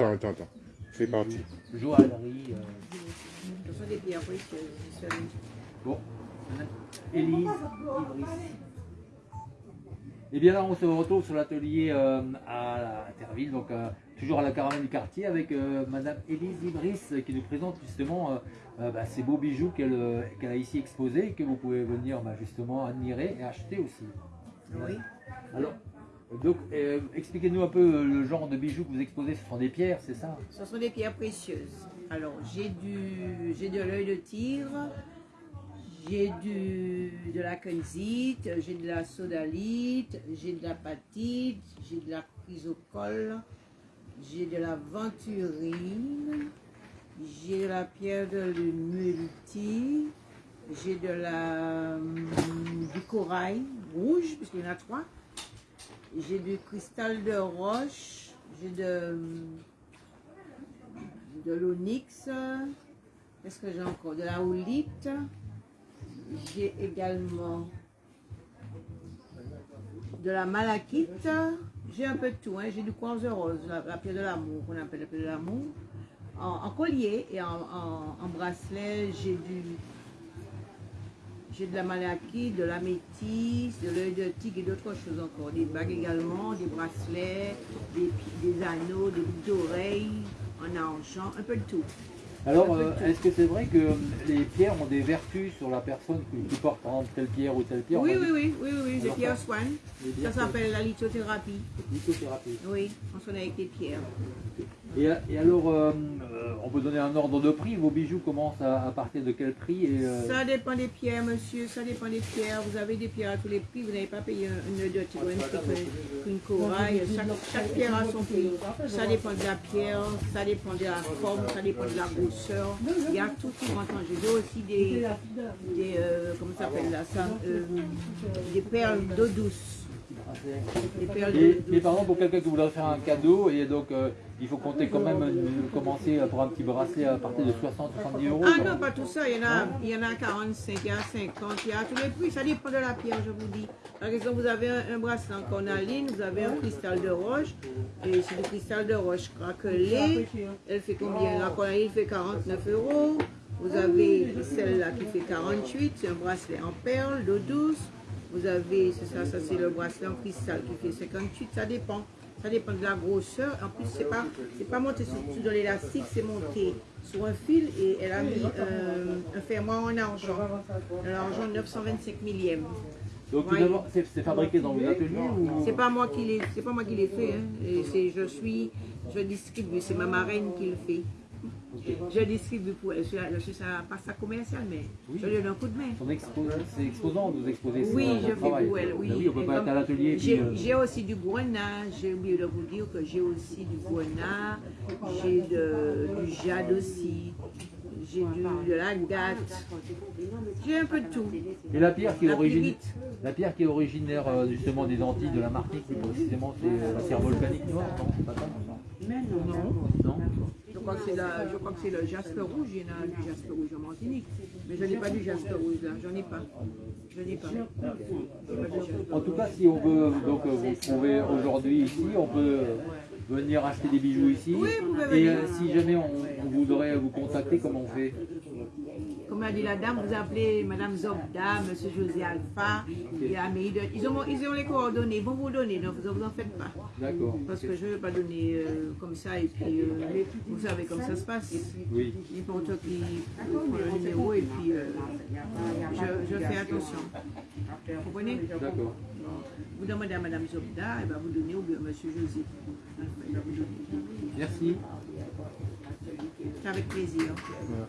attends, attends, attends. Fais partie. Joaillerie. euh, celui. Bon, Élise, Ibris. Et bien là, on se retrouve sur l'atelier euh, à Terville, donc euh, toujours à la caravane du quartier, avec euh, Madame Élise Ibris euh, qui nous présente justement euh, euh, bah, ces beaux bijoux qu'elle euh, qu'elle a ici exposés et que vous pouvez venir bah, justement admirer et acheter aussi. Oui. Alors, donc, euh, expliquez-nous un peu euh, le genre de bijoux que vous exposez. Ce sont des pierres, c'est ça? Ce sont des pierres précieuses. Alors, j'ai du, j'ai de l'œil de tigre, j'ai du, de la kenzite, j'ai de la sodalite, j'ai de la patite, j'ai de la chrysocole, j'ai de la venturine, j'ai de la pierre de multi, j'ai de la, hum, du corail rouge, puisqu'il y en a trois. J'ai du cristal de roche, j'ai de, de l'onyx, qu'est-ce que j'ai encore? De la houlite, j'ai également de la malachite, j'ai un peu de tout, hein. j'ai du quartz rose, la, pierre de l'amour, qu'on appelle la pierre de l'amour, en, collier et en bracelet, j'ai du j'ai de la malachite, de la métisse, de l'œil de tigre et d'autres choses encore. Des bagues également, des bracelets, des, des anneaux, des boucles d'oreilles en argent, un peu de tout. Alors, euh, est-ce que c'est vrai que euh, les pierres ont des vertus sur la personne qui, porte par exemple telle pierre ou telle pierre Oui, oui, oui, oui, oui, oui, Alors, c'est Pierre ça- Swan. les Ça pierres, s'appelle la lithothérapie. lithothérapie. Oui, on sonne avec les pierres. Et, et alors, euh, euh, on peut donner un ordre de prix. Vos bijoux commencent à, à partir de quel prix et, euh, Ça dépend des pierres, monsieur, ça dépend des pierres. Vous avez des pierres à tous les prix, vous n'avez pas payé un- une de tigre, une, une corail. Chaque, chaque pierre a son prix. Ça dépend de la pierre, ça dépend de la forme, ça dépend de la grosseur. Il y a tout qui rentre en jeu. J'ai aussi des, des euh, comment ça s'appelle là, ça, euh, des perles d'eau douce. Et, mais par exemple, pour quelqu'un qui voudrait faire un cadeau, et donc euh, il faut compter quand même, euh, commencer pour un petit bracelet à partir de 60-70 euros. Ah non, pas tout ça. Il y, en a, il y en a 45, il y a 50, il y a tous les prix. Ça dépend de la pierre, je vous dis. Par exemple, vous avez un, un bracelet en cornaline, vous avez un cristal de roche. Et c'est du cristal de roche craquelé. Elle fait combien? La cornaline fait 49 euros. Vous avez celle-là qui fait 48. C'est un bracelet en perles, d'eau douce. Vous avez, c'est ça, ça c'est le bracelet en cristal qui fait 58. Ça dépend. Ça dépend de la grosseur. En plus, c'est pas, c'est pas monté sur, sur de l'élastique, c'est monté sur un fil et elle a mis euh, un fermoir en argent. L'argent 925 millième. Donc Ouais. c'est fabriqué dans vos ateliers ou C'est pas moi qui l'ai, c'est pas moi qui l'ai fait. Hein. Je suis, je distribue. C'est ma marraine qui le fait. Je distribue pour elle. Je suis, je suis pas sa commerciale, mais je lui donne un coup de main. Son expo- c'est exposant, vous exposez Oui, son- je son fais travail. pour elle, oui. Ben oui, on peut Et pas être à l'atelier. J'ai euh, aussi du grenat, j'ai oublié de vous dire que j'ai aussi du grenat, j'ai du jade aussi, j'ai du- de l'agate, j'ai un peu de tout. Et la pierre qui est originaire, la pierre qui est originaire euh, justement des Antilles, de la Martinique, précisément, c'est euh, la pierre volcanique noire, non C'est pas ça, non? Non, crois que c'est la- je crois que c'est le jaspe rouge, il y en a du jaspe rouge en Martinique, mais je n'ai pas du jaspe rouge là, j'en ai pas. Je n'ai pas. Pas. En tout cas, si on veut donc euh, vous trouver aujourd'hui ici, on peut venir acheter des bijoux ici. Oui, vous pouvez Et euh, si jamais on, on voudrait vous contacter, comment on fait? Comme a dit la dame, vous appelez Madame Zobda, Monsieur José Alpha, et de- ils, ont, ils ont les coordonnées, ils vont vous donner, donc vous en faites pas. D'accord. Parce que je ne veux pas donner euh, comme ça, et puis euh, vous savez comme ça se passe. Oui. N'importe qui prend le numéro, et puis euh, je, je fais attention. Vous comprenez? D'accord. Vous demandez à Madame Zobda, elle va vous donner, ou bien Monsieur José. Vous. Merci. C'est avec plaisir. Voilà.